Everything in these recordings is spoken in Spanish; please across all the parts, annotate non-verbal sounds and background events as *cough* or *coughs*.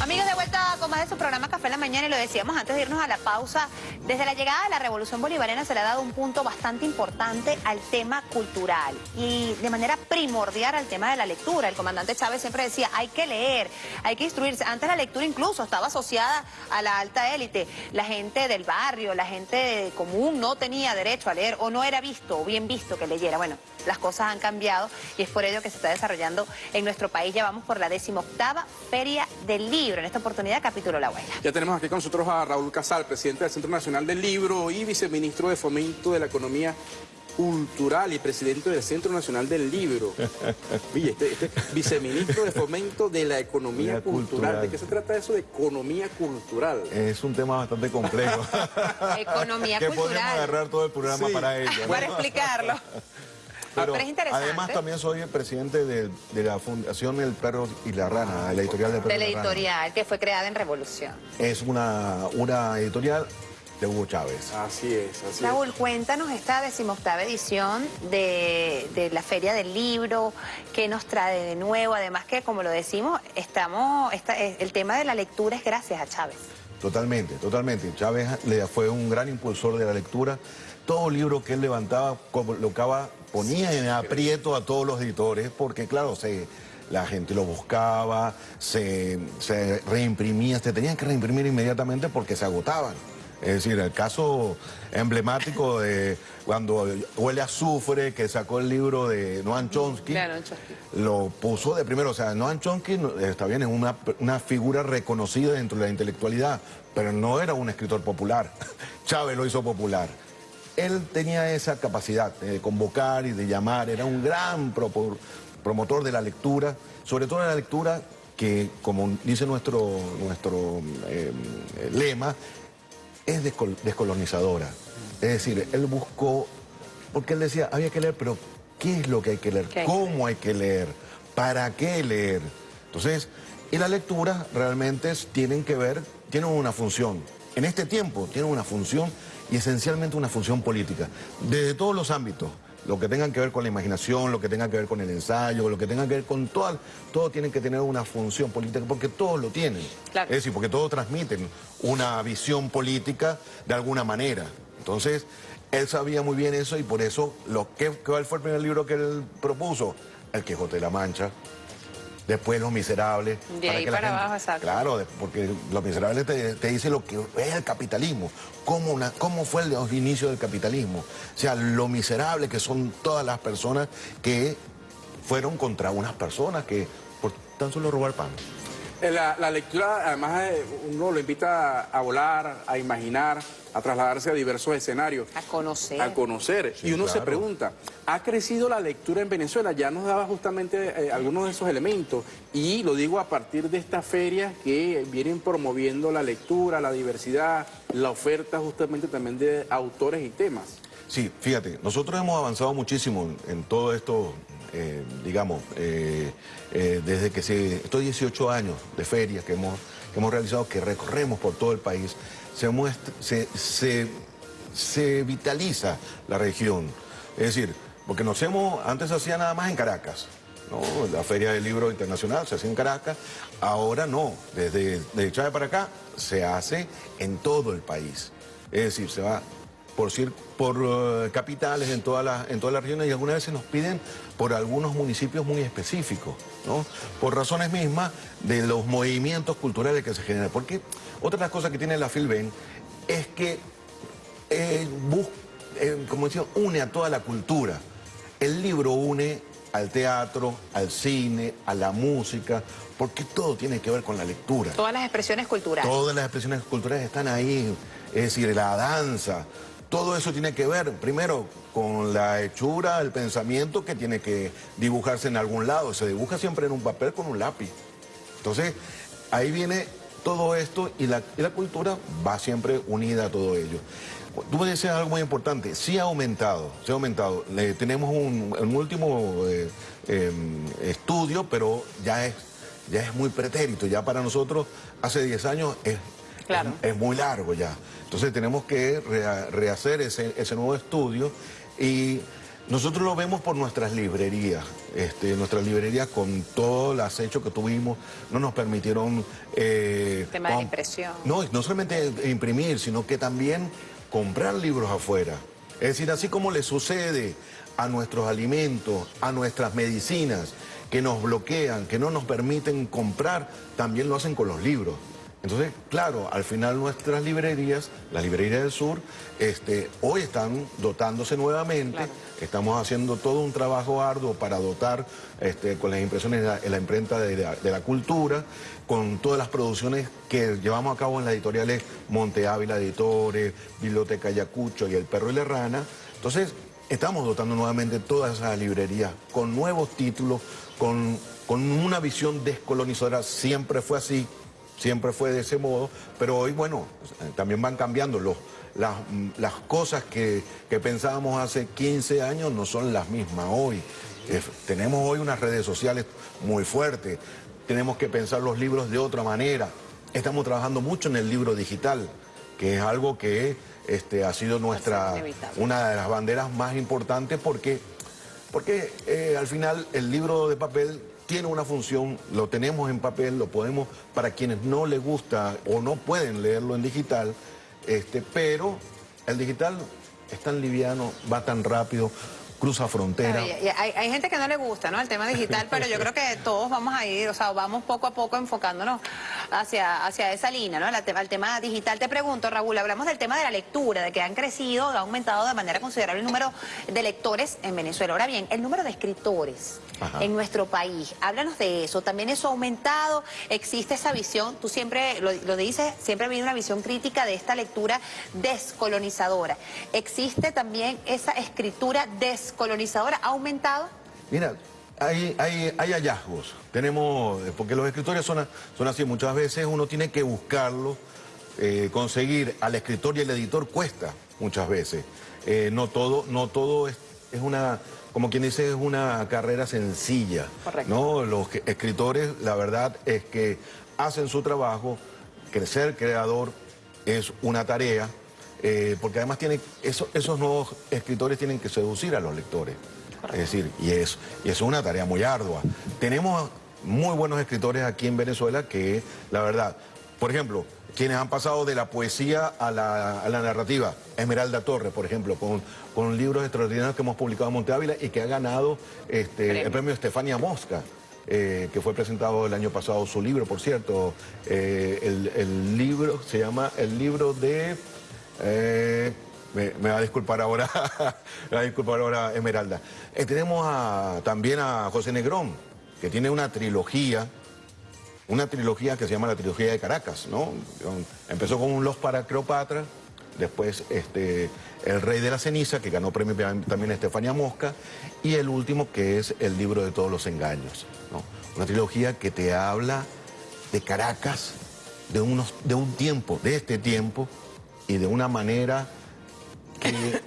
Amigos, de vuelta con más de su programa Café en la Mañana y lo decíamos antes de irnos a la pausa. Desde la llegada de la Revolución Bolivariana se le ha dado un punto bastante importante al tema cultural y de manera primordial al tema de la lectura. El comandante Chávez siempre decía, hay que leer, hay que instruirse. Antes la lectura incluso estaba asociada a la alta élite. La gente del barrio, la gente común no tenía derecho a leer o no era visto o bien visto que leyera. Bueno, las cosas han cambiado y es por ello que se está desarrollando en nuestro país. Ya vamos por la decimoctava Feria del Libro. En esta oportunidad, capítulo La Abuela. Ya tenemos aquí con nosotros a Raúl Casal, presidente del Centro Nacional del Libro y viceministro de Fomento de la Economía Cultural y presidente del Centro Nacional del Libro. *laughs* Oye, este, este viceministro de Fomento de la Economía cultural. cultural. ¿De qué se trata eso de economía cultural? Es un tema bastante complejo. *laughs* Economía que podemos cultural. agarrar todo el programa Sí. para ello. ¿no? Para explicarlo. *laughs* Pero, Pero es interesante. Además también soy el presidente de, de la Fundación El Perro y la Rana, de la editorial del Perro De la y la Rana. editorial que fue creada en Revolución. Es una, una editorial de Hugo Chávez. Así es, así Raúl, cuéntanos esta decimoctava edición de, de la Feria del Libro, ¿qué nos trae de nuevo? Además que, como lo decimos, estamos, esta- eh, el tema de la lectura es gracias a Chávez. Totalmente, totalmente. Chávez le fue un gran impulsor de la lectura. Todo libro que él levantaba, colocaba, ponía en aprieto a todos los editores, porque claro, se, la gente lo buscaba, se, se reimprimía, se tenían que reimprimir inmediatamente porque se agotaban. Es decir, el caso emblemático de cuando Huele a Azufre, que sacó el libro de Noam Chomsky, Claro, Chomsky. lo puso de primero. O sea, Noam Chomsky está bien, es una, una figura reconocida dentro de la intelectualidad, pero no era un escritor popular. *laughs* Chávez lo hizo popular. Él tenía esa capacidad de convocar y de llamar, era un gran promotor de la lectura, sobre todo de la lectura que, como dice nuestro, nuestro eh, lema, es descol- descolonizadora. Es decir, él buscó, porque él decía, había que leer, pero ¿qué es lo que hay que leer? ¿Qué hay que ¿Cómo hay que leer? ¿Para qué leer? Entonces, y la lectura realmente tienen que ver, tienen una función. En este tiempo tienen una función y esencialmente una función política, desde todos los ámbitos. Lo que tengan que ver con la imaginación, lo que tenga que ver con el ensayo, lo que tenga que ver con todo, todo tiene que tener una función política, porque todos lo tienen. Claro. Es decir, porque todos transmiten una visión política de alguna manera. Entonces, él sabía muy bien eso y por eso, lo que, ¿cuál fue el primer libro que él propuso? El Quijote de la Mancha. Después Los Miserables. De ahí que la para abajo, exacto. Claro, de- porque Los Miserables te, te dice lo que es el capitalismo, cómo, una- cómo fue el, los inicios del capitalismo. O sea, lo miserable que son todas las personas que fueron contra unas personas que por tan solo robar pan. Eh, La, la lectura, además, eh, uno lo invita a volar, a imaginar, a trasladarse a diversos escenarios. A conocer. A conocer. Sí, y uno se pregunta, ¿ha crecido la lectura en Venezuela? Ya nos daba justamente eh, algunos de esos elementos. Y lo digo a partir de estas ferias que vienen promoviendo la lectura, la diversidad, la oferta justamente también de autores y temas. Sí, fíjate, nosotros hemos avanzado muchísimo en, en todo esto, eh, digamos, eh, eh, desde que se, estos 18 años de ferias que hemos, hemos realizado, que recorremos por todo el país, se, muestra- se, se, vitaliza la región. Es decir, porque nos hemos, antes se hacía nada más en Caracas, ¿no? La Feria del Libro Internacional se hacía en Caracas, ahora no, desde de Chávez para acá se hace en todo el país. Es decir, se va por, por eh, capitales en todas las en todas las regiones y algunas veces nos piden por algunos municipios muy específicos, ¿no? Por razones mismas de los movimientos culturales que se generan. Porque otra de las cosas que tiene la Filben es que eh, bus- eh, como decía, une a toda la cultura. El libro une al teatro, al cine, a la música, porque todo tiene que ver con la lectura. Todas las expresiones culturales. Todas las expresiones culturales están ahí, es decir, la danza, todo eso tiene que ver, primero, con la hechura, el pensamiento que tiene que dibujarse en algún lado. Se dibuja siempre en un papel con un lápiz. Entonces, ahí viene todo esto y la, cultura va siempre unida a todo ello. Tú me decías algo muy importante, sí ha aumentado, sí ha aumentado. Le- tenemos un, último eh, eh, estudio, pero ya es, ya es muy pretérito, ya para nosotros hace 10 años es, Claro. es, es muy largo ya. Entonces tenemos que rehacer ese, ese nuevo estudio y Nosotros lo vemos por nuestras librerías. Este, nuestras librerías con todo el acecho que tuvimos no nos permitieron... Eh, tema de impresión. No, no solamente imprimir, sino que también comprar libros afuera. Es decir, así como le sucede a nuestros alimentos, a nuestras medicinas, que nos bloquean, que no nos permiten comprar, también lo hacen con los libros. Entonces, claro, al final nuestras librerías, las librerías del sur, este, hoy están dotándose nuevamente. Estamos haciendo todo un trabajo arduo para dotar este, con las impresiones en la, imprenta de, la cultura, con todas las producciones que llevamos a cabo en las editoriales Monte Ávila Editores, Biblioteca Ayacucho y El Perro y la Rana. Entonces, estamos dotando nuevamente todas esas librerías con nuevos títulos, con, con una visión descolonizadora. Siempre fue así siempre fue de ese modo, pero hoy, bueno, también van cambiando los, las, cosas que, pensábamos hace 15 años no son las mismas hoy. tenemos hoy unas redes sociales muy fuertes, tenemos que pensar los libros de otra manera. Estamos trabajando mucho en el libro digital, que es algo que este, ha sido nuestra, una de las banderas más importantes porque, porque eh, al final el libro de papel tiene una función, lo tenemos en papel, lo podemos, para quienes no les gusta o no pueden leerlo en digital, este, pero el digital es tan liviano, va tan rápido, cruza frontera. Hay, gente que no le gusta, ¿no? El tema digital, pero yo *laughs* creo que todos vamos a ir, o sea, vamos poco a poco enfocándonos hacia, hacia esa línea, ¿no? El, el tema digital. Te pregunto, Raúl, hablamos del tema de la lectura, de que han crecido, ha aumentado de manera considerable el número de lectores en Venezuela. Ahora bien, el número de escritores en nuestro país, háblanos de eso. También eso ha aumentado, existe esa visión, tú siempre lo, lo dices, siempre ha habido una visión crítica de esta lectura descolonizadora. ¿Existe también esa escritura descolonizadora? Colonizadora ha aumentado? Mira, hay, hay, hallazgos. Tenemos, porque los escritores son, son así, muchas veces uno tiene que buscarlo, eh, conseguir al escritor y el editor cuesta muchas veces. Eh, no todo, no todo es, es, una, como quien dice, es una carrera sencilla. Correcto. ¿no? Los escritores, la verdad es que hacen su trabajo, crecer creador es una tarea, eh, porque además tiene, esos nuevos escritores tienen que seducir a los lectores. Es decir, y es, y es una tarea muy ardua. Tenemos muy buenos escritores aquí en Venezuela que, la verdad, por ejemplo, quienes han pasado de la poesía a la, narrativa, Esmeralda Torres, por ejemplo, con, con, libros extraordinarios que hemos publicado en Monte Ávila y que ha ganado este, el premio Estefania Mosca. Eh, que fue presentado el año pasado su libro, por cierto. Eh, el libro se llama El libro de eh, me, va a disculpar ahora, *laughs* me va a disculpar ahora Esmeralda. Eh, tenemos también a José Negrón, que tiene una trilogía, una trilogía que se llama la trilogía de Caracas, ¿no? Empezó con Los para Cleopatra, después este, El Rey de la Ceniza, que ganó premio también Estefania Mosca, y el último que es El Libro de Todos los Engaños, Una trilogía que te habla de Caracas, de, unos, de un tiempo, de este tiempo, y de una manera que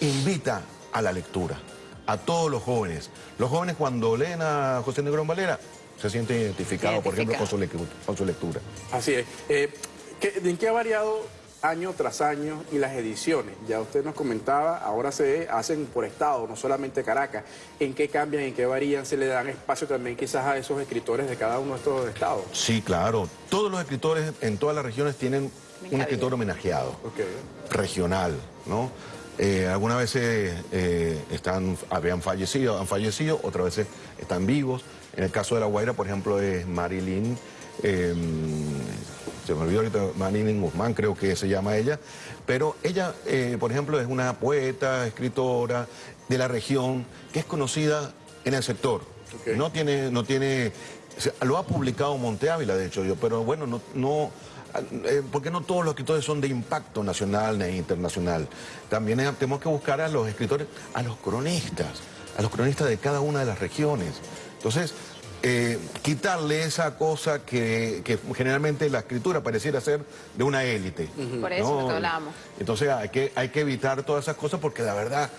*coughs* invita a la lectura, a todos los jóvenes. Los jóvenes cuando leen a José Negrón Valera se sienten identificados, por ejemplo, con su, lectura, Así es. Eh, ¿En qué ha variado año tras año y las ediciones? Ya usted nos comentaba, ahora se hacen por estado, no solamente Caracas. ¿En qué cambian, en qué varían? ¿Se le dan espacio también quizás a esos escritores de cada uno de estos estados? Sí, claro. Todos los escritores en todas las regiones tienen un escritor homenajeado, regional, ¿no? Eh, algunas veces eh, están, habían fallecido, han fallecido, otras veces están vivos. En el caso de La Guaira, por ejemplo, es Marilyn, em, se me olvidó ahorita, Marilyn Guzmán creo que se llama ella, pero ella, eh, por ejemplo, es una poeta, escritora de la región, que es conocida en el sector. No tiene, no tiene, lo ha publicado Monte Ávila, de hecho, yo, pero bueno, no, no porque no todos los escritores son de impacto nacional e internacional. También tenemos que buscar a los escritores, a los cronistas, a los cronistas de cada una de las regiones. Entonces, eh, quitarle esa cosa que, generalmente la escritura pareciera ser de una élite. Por eso ¿no? hablamos. Entonces hay que, hay que evitar todas esas cosas porque la verdad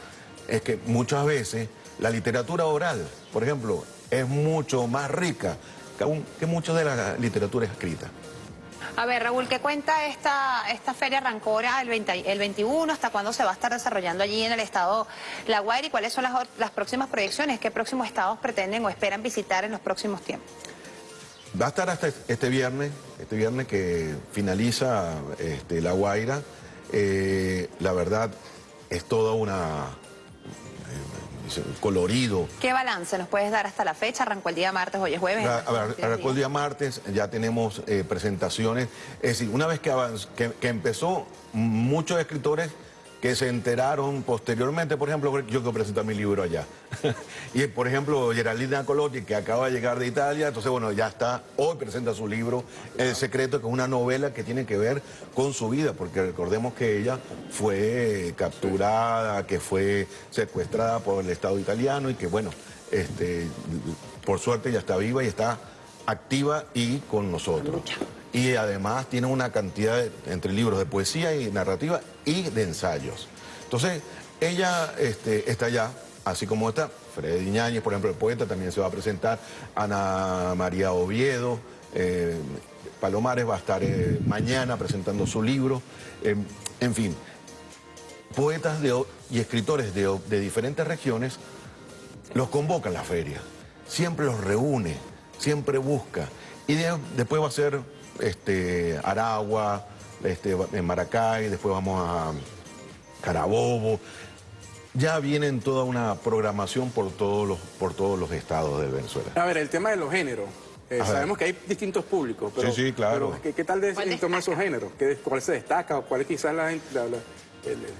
es que muchas veces la literatura oral, por ejemplo, es mucho más rica que, que mucho de la literatura escrita. A ver, Raúl, ¿qué cuenta esta, esta feria Rancora el, 20 el 21? ¿Hasta cuándo se va a estar desarrollando allí en el estado La Guaira? ¿Y cuáles son las, las próximas proyecciones? ¿Qué próximos estados pretenden o esperan visitar en los próximos tiempos? Va a estar hasta este viernes, este viernes que finaliza este, La Guaira. Eh, la verdad, es toda una colorido. ¿Qué balance nos puedes dar hasta la fecha? Arrancó el día martes, hoy es jueves. arrancó el día martes, ya tenemos eh, presentaciones. Es decir, una vez que, que empezó, muchos escritores que se enteraron posteriormente, por ejemplo, yo quiero presentar mi libro allá. *laughs* y por ejemplo, Geraldina Colotti, que acaba de llegar de Italia, entonces bueno, ya está, hoy presenta su libro El Secreto, que es una novela que tiene que ver con su vida, porque recordemos que ella fue capturada, que fue secuestrada por el Estado italiano y que bueno, este, por suerte ya está viva y está activa y con nosotros y además tiene una cantidad entre libros de poesía y narrativa y de ensayos. Entonces, ella este, está allá, así como está Freddy Ñáñez, por ejemplo, el poeta, también se va a presentar, Ana María Oviedo, eh, Palomares va a estar eh, mañana presentando su libro, eh, en fin, poetas y escritores de, de diferentes regiones los convoca a la feria, siempre los reúne, siempre busca, y después va a ser este, Aragua, este, en Maracay, después vamos a Carabobo. Ya vienen toda una programación por todos los, por todos los estados de Venezuela. A ver, el tema de los géneros. Eh, sabemos que hay distintos públicos, pero, sí, sí, claro. ¿qué, tal de esos géneros? ¿Cuál se destaca o cuál es quizás la, el,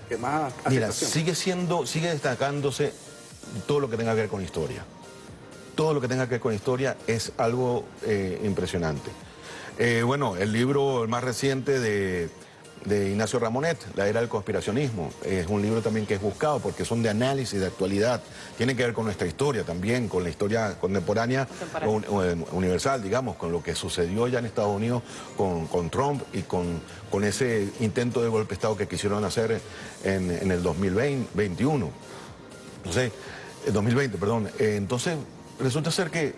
que más Mira, sigue siendo, sigue destacándose todo lo que tenga que ver con historia. Todo lo que tenga que ver con historia es algo eh, impresionante. Eh, bueno, el libro más reciente de, Ignacio Ramonet, La Era del Conspiracionismo, es un libro también que es buscado porque son de análisis, de actualidad, tiene que ver con nuestra historia también, con la historia contemporánea, universal, digamos, con lo que sucedió ya en Estados Unidos con, Trump y con, con, ese intento de golpe de Estado que quisieron hacer en, el 2021. Entonces, 2020, perdón. Eh, entonces, resulta ser que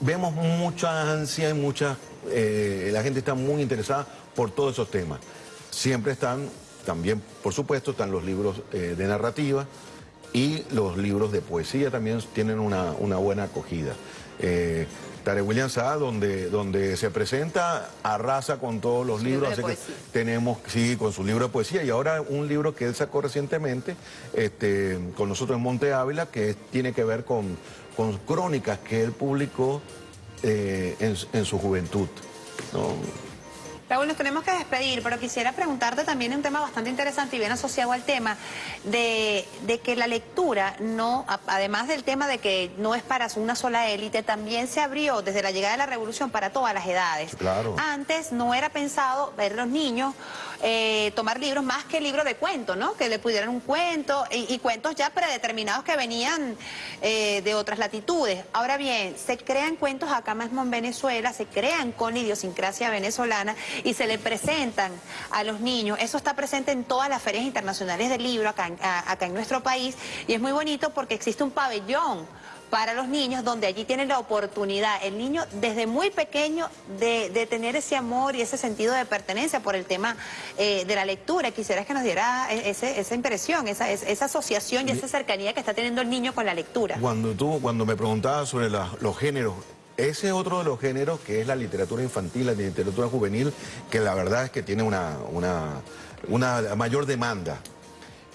vemos mucha ansia y mucha... Eh, la gente está muy interesada por todos esos temas. Siempre están, también, por supuesto, están los libros eh, de narrativa y los libros de poesía también tienen una, buena acogida. Eh, Tare William Saad, donde, donde se presenta, arrasa con todos los libros, así que tenemos, sí, con su libro de poesía, y ahora un libro que él sacó recientemente, este, con nosotros en Monte Ávila, que tiene que ver con, con crónicas que él publicó eh, en, su juventud. Raúl, nos tenemos que despedir, pero quisiera preguntarte también un tema bastante interesante y bien asociado al tema de, que la lectura, no, además del tema de que no es para una sola élite, también se abrió desde la llegada de la revolución para todas las edades. Claro. Antes no era pensado ver los niños eh, tomar libros más que libros de cuentos, ¿no? Que le pudieran un cuento y, cuentos ya predeterminados que venían eh, de otras latitudes. Ahora bien, se crean cuentos acá mismo en Venezuela, se crean con idiosincrasia venezolana y se le presentan a los niños. Eso está presente en todas las ferias internacionales del libro acá, acá en nuestro país y es muy bonito porque existe un pabellón para los niños, donde allí tienen la oportunidad, el niño desde muy pequeño, de, tener ese amor y ese sentido de pertenencia por el tema eh, de la lectura. Quisieras que nos diera esa impresión, esa, esa asociación y esa cercanía que está teniendo el niño con la lectura. Cuando tú, cuando me preguntabas sobre los géneros, ese es otro de los géneros que es la literatura infantil, la literatura juvenil, que la verdad es que tiene una, una, una mayor demanda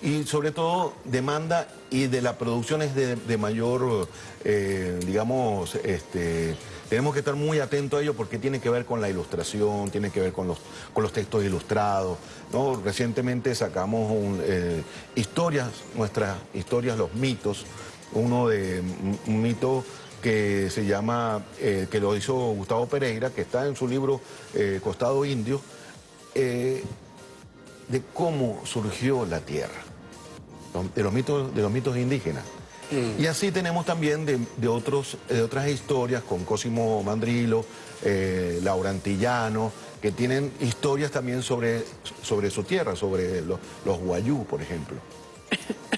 y sobre todo demanda y de la producción es de, mayor, eh, digamos, este, tenemos que estar muy atentos a ello porque tiene que ver con la ilustración, tiene que ver con los, con los textos ilustrados. ¿no? Recientemente sacamos eh, historias, nuestras historias, los mitos, uno de un mito que se llama, eh, que lo hizo Gustavo Pereira, que está en su libro Costado Indio, de cómo surgió la tierra de los mitos, de los mitos indígenas. Mm. Y así tenemos también de, otros, de otras historias con Cosimo Mandrilo, eh, Laura Antillano, que tienen historias también sobre, sobre su tierra, sobre los, los guayú, por ejemplo.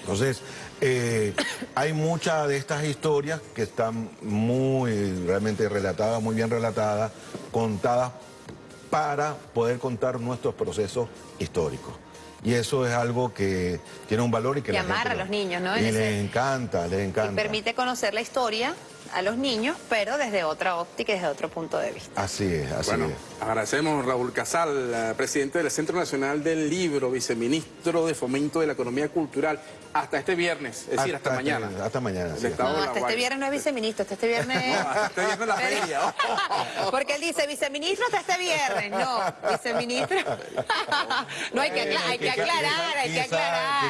Entonces, eh, hay muchas de estas historias que están muy realmente relatadas, muy bien relatadas, contadas para poder contar nuestros procesos históricos. Y eso es algo que tiene un valor y que Y amarra a lo- los niños, ¿no? Y les encanta, les Y encanta. permite conocer la historia a los niños, pero desde otra óptica y desde otro punto de vista. Así es, así Bueno, es. agradecemos a Raúl Casal, eh, presidente del Centro Nacional del Libro, viceministro de Fomento de la Economía Cultural, hasta este viernes, es decir, hasta, Hasta este- mañana. hasta mañana, sí. No, hasta este viernes no es viceministro, hasta este viernes... *laughs* No, hasta este viernes la feria. *laughs* Porque él dice, viceministro hasta este viernes. No, viceministro. *laughs* No, hay que, acla- hay que aclarar, hay que Quizá- Quizás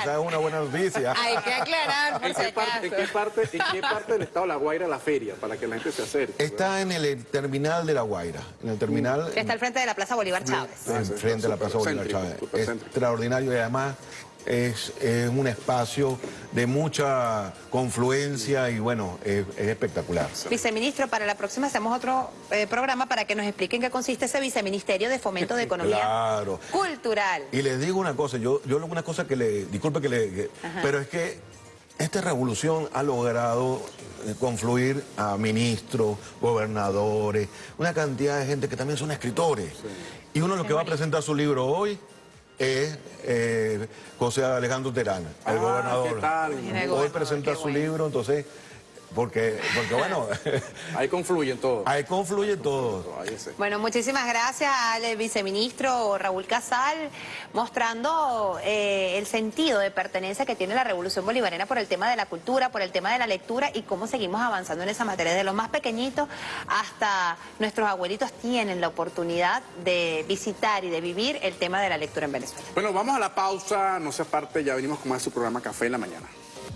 aclarar. es una buena noticia. Hay que aclarar, por ¿En si parte, en, qué parte, ¿En qué parte del Estado de La Guaira la feria? Para que la gente se acerque. Está en el terminal de La Guaira, en el terminal... Que está al frente de la Plaza Bolívar Chávez. Ah, en sí, frente de la Plaza Bolívar céntrico, Chávez. extraordinario y además es, es un espacio de mucha confluencia y bueno, es, es espectacular. Viceministro, para la próxima hacemos otro eh, programa para que nos expliquen qué consiste ese viceministerio de fomento de economía Claro. cultural. Y les digo una cosa, yo, yo una cosa que le, disculpe que le, que- pero es que esta revolución ha logrado eh, confluir a ministros, gobernadores, una cantidad de gente que también son escritores. Y uno lo que va a presentar su libro hoy es eh, José Alejandro Terana, el Ah, gobernador. Hoy presenta su bueno. libro, entonces, porque, porque bueno, *laughs* Ahí confluyen todos. ahí confluye todo. Ahí ese. Bueno, muchísimas gracias al viceministro Raúl Casal, mostrando eh, el sentido de pertenencia que tiene la Revolución Bolivariana por el tema de la cultura, por el tema de la lectura y cómo seguimos avanzando en esa materia. De los más pequeñitos hasta nuestros abuelitos tienen la oportunidad de visitar y de vivir el tema de la lectura en Venezuela. Bueno, vamos a la pausa, no se aparte, ya venimos con más de su programa Café en la Mañana.